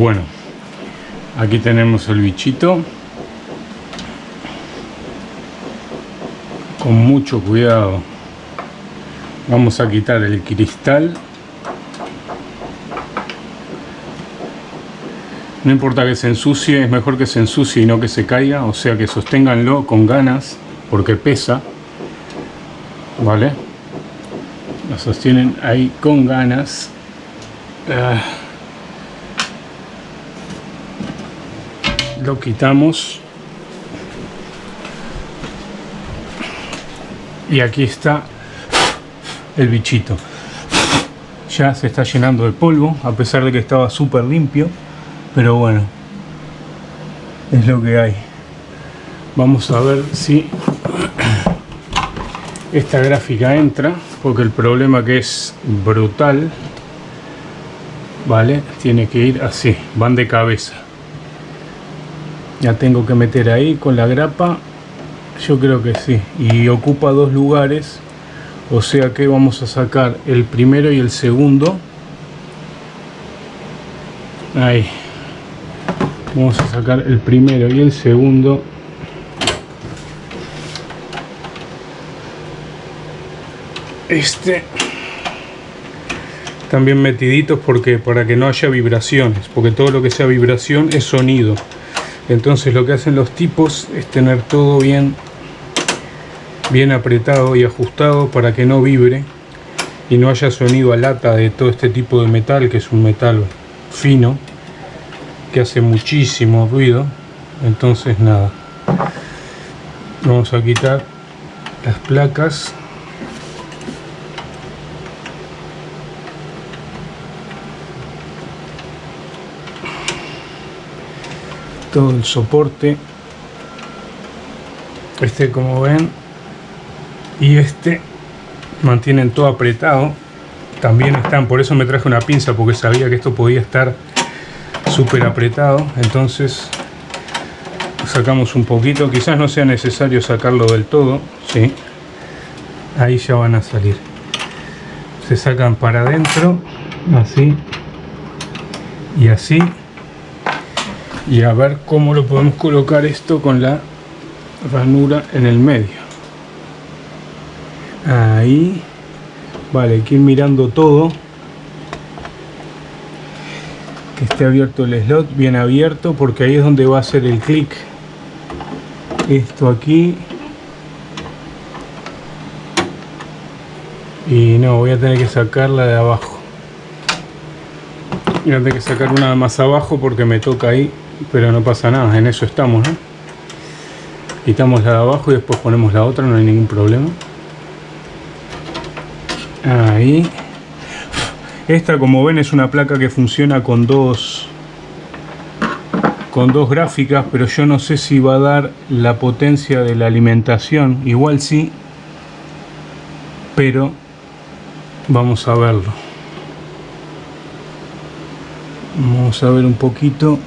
bueno aquí tenemos el bichito. Con mucho cuidado. Vamos a quitar el cristal. No importa que se ensucie es mejor que se ensucie y no que se caiga. O sea que sosténganlo con ganas porque pesa. Vale lo sostienen ahí con ganas. Ah. Lo quitamos. Y aquí está el bichito. Ya se está llenando de polvo a pesar de que estaba súper limpio pero bueno es lo que hay. Vamos a ver si esta gráfica entra porque el problema que es brutal vale tiene que ir así van de cabeza ya tengo que meter ahí con la grapa. Yo creo que sí. Y ocupa dos lugares. O sea que vamos a sacar el primero y el segundo. Ahí. Vamos a sacar el primero y el segundo. Este. También metiditos porque para que no haya vibraciones. Porque todo lo que sea vibración es sonido entonces lo que hacen los tipos es tener todo bien bien apretado y ajustado para que no vibre y no haya sonido a lata de todo este tipo de metal que es un metal fino que hace muchísimo ruido. Entonces nada. Vamos a quitar las placas todo el soporte este como ven y este mantienen todo apretado también están, por eso me traje una pinza porque sabía que esto podía estar súper apretado entonces sacamos un poquito quizás no sea necesario sacarlo del todo ¿sí? ahí ya van a salir se sacan para adentro así y así y a ver cómo lo podemos colocar esto con la ranura en el medio. Ahí. Vale, hay que ir mirando todo. Que esté abierto el slot bien abierto porque ahí es donde va a ser el clic. Esto aquí. Y no, voy a tener que sacarla de abajo tener que sacar una más abajo porque me toca ahí pero no pasa nada, en eso estamos ¿no? quitamos la de abajo y después ponemos la otra, no hay ningún problema. Ahí. Esta como ven es una placa que funciona con dos con dos gráficas pero yo no sé si va a dar la potencia de la alimentación. Igual sí pero vamos a verlo vamos a ver un poquito.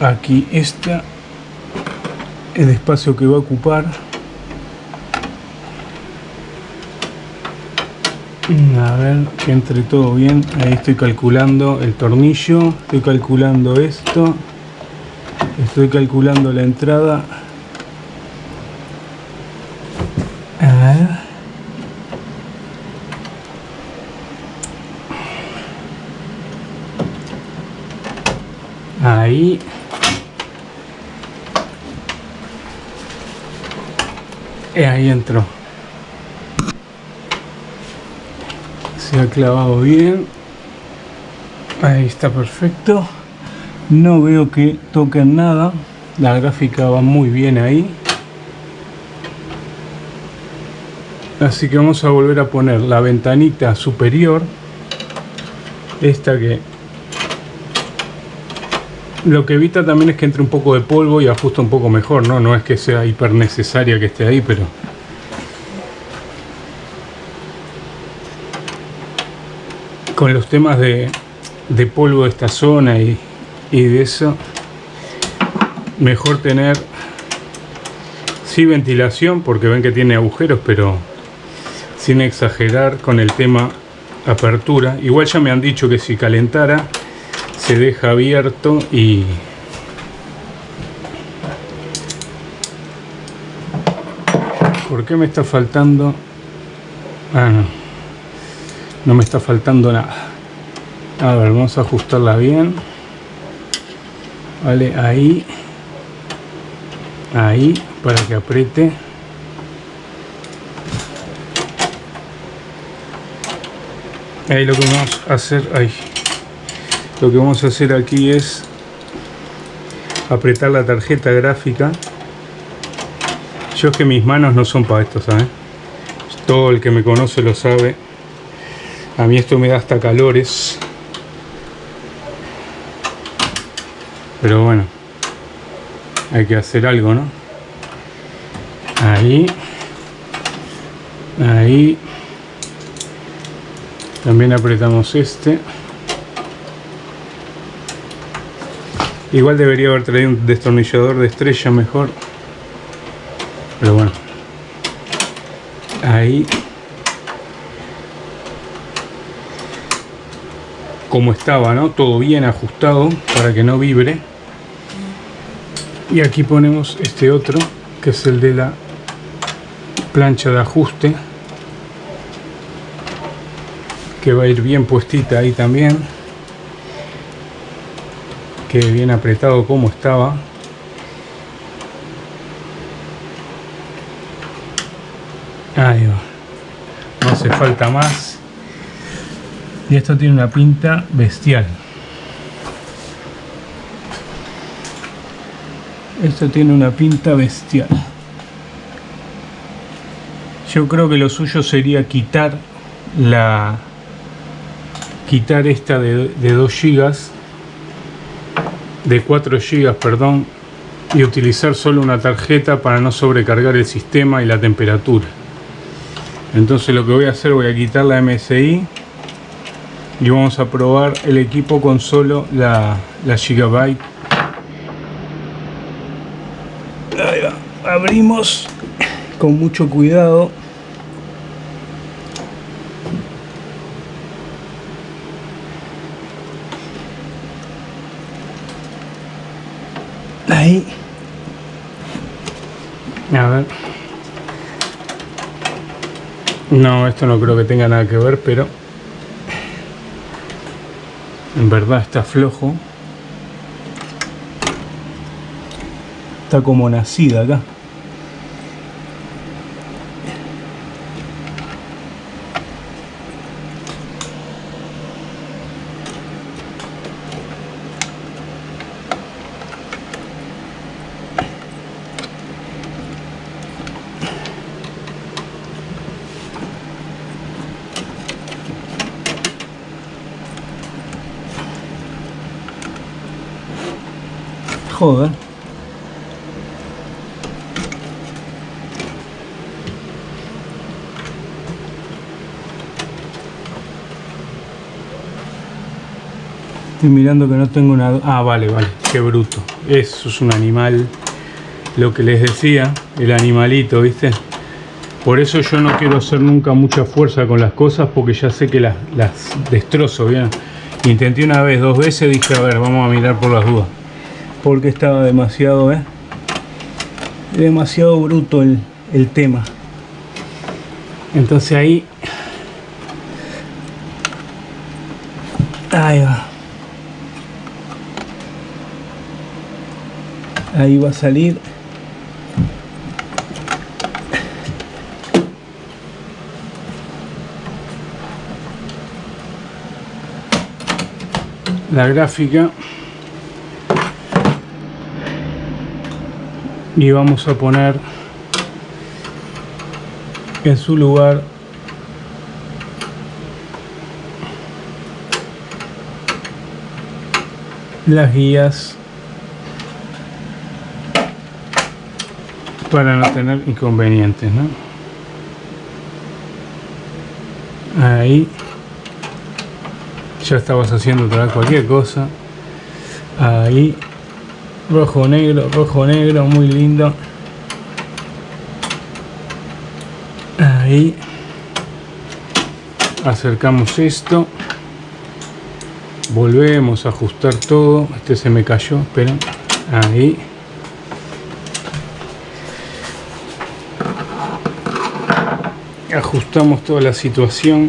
Aquí está el espacio que va a ocupar. A ver que entre todo bien. Ahí estoy calculando el tornillo. Estoy calculando esto. Estoy calculando la entrada ahí. Y ahí entró. Se ha clavado bien. Ahí está perfecto. No veo que toquen nada. La gráfica va muy bien ahí. Así que vamos a volver a poner la ventanita superior. Esta que lo que evita también es que entre un poco de polvo y ajusta un poco mejor, ¿no? No es que sea hiper necesaria que esté ahí, pero... Con los temas de, polvo de esta zona y, y de eso, mejor tener sí ventilación porque ven que tiene agujeros pero sin exagerar con el tema apertura. Igual ya me han dicho que si calentara se deja abierto y ¿Por qué me está faltando? Ah, no. No me está faltando nada. A ver, vamos a ajustarla bien. Vale, ahí. Ahí, para que apriete. Ahí lo que vamos a hacer, ahí. Lo que vamos a hacer aquí es apretar la tarjeta gráfica yo es que mis manos no son para esto, ¿sabes? Todo el que me conoce lo sabe. A mí esto me da hasta calores. Pero bueno, hay que hacer algo, ¿no? Ahí. Ahí. También apretamos este. Igual debería haber traído un destornillador de estrella mejor. Pero bueno. Ahí. Como estaba no todo bien ajustado para que no vibre. Y aquí ponemos este otro que es el de la plancha de ajuste que va a ir bien puestita ahí también que bien apretado como estaba Ahí va. No hace falta más. Y esto tiene una pinta bestial. Esto tiene una pinta bestial. Yo creo que lo suyo sería quitar la quitar esta de, de 2 GB de 4 GB, perdón, y utilizar solo una tarjeta para no sobrecargar el sistema y la temperatura. Entonces lo que voy a hacer voy a quitar la MSI y vamos a probar el equipo con solo la, la Gigabyte. Ahí va. abrimos con mucho cuidado a ver no, esto no creo que tenga nada que ver, pero en verdad está flojo. Está como nacida acá. Joder. Estoy mirando que no tengo una... Ah, vale, vale. Qué bruto. Eso es un animal. Lo que les decía, el animalito, ¿viste? Por eso yo no quiero hacer nunca mucha fuerza con las cosas porque ya sé que las, las destrozo, ¿bien? Intenté una vez, dos veces, dije, a ver, vamos a mirar por las dudas porque estaba demasiado ¿eh? demasiado bruto el, el tema. Entonces ahí ahí va. Ahí va a salir. La gráfica y vamos a poner en su lugar las guías para no tener inconvenientes ¿no? ahí ya estabas haciendo otra cualquier cosa ahí rojo negro rojo negro muy lindo. Ahí. Acercamos esto. Volvemos a ajustar todo. Este se me cayó esperen ahí. Ajustamos toda la situación.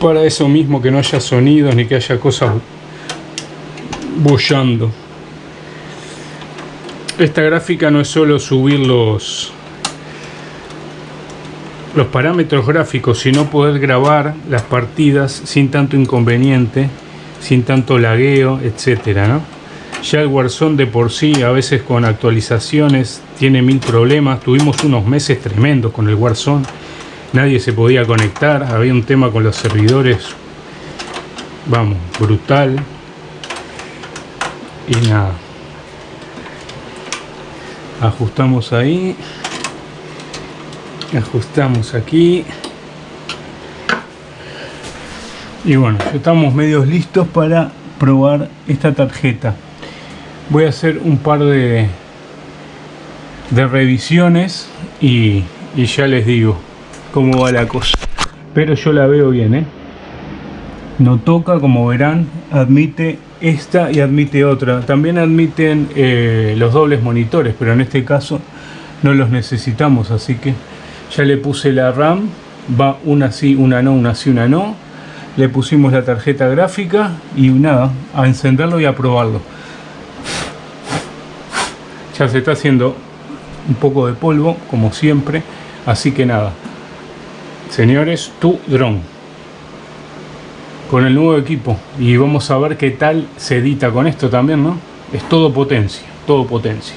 Para eso mismo que no haya sonidos ni que haya cosas bollando esta gráfica no es solo subir los los parámetros gráficos, sino poder grabar las partidas sin tanto inconveniente, sin tanto lagueo, etcétera, ¿no? Ya el Warzone de por sí, a veces con actualizaciones, tiene mil problemas. Tuvimos unos meses tremendos con el Warzone. Nadie se podía conectar. Había un tema con los servidores. Vamos, brutal. Y nada. Ajustamos ahí ajustamos aquí y bueno ya estamos medios listos para probar esta tarjeta voy a hacer un par de de revisiones y, y ya les digo cómo va la cosa pero yo la veo bien ¿eh? no toca como verán admite esta y admite otra. También admiten eh, los dobles monitores pero en este caso no los necesitamos así que ya le puse la RAM va una sí una no una sí una no. Le pusimos la tarjeta gráfica y nada a encenderlo y a probarlo. Ya se está haciendo un poco de polvo como siempre así que nada. Señores tu dron con el nuevo equipo. Y vamos a ver qué tal se edita con esto también no es todo potencia todo potencia